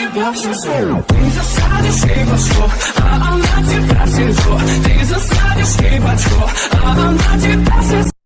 тебя всю свою Ты засадишь и бочко, а она тебя сверху Ты засадишь и бочко, а она тебя сверху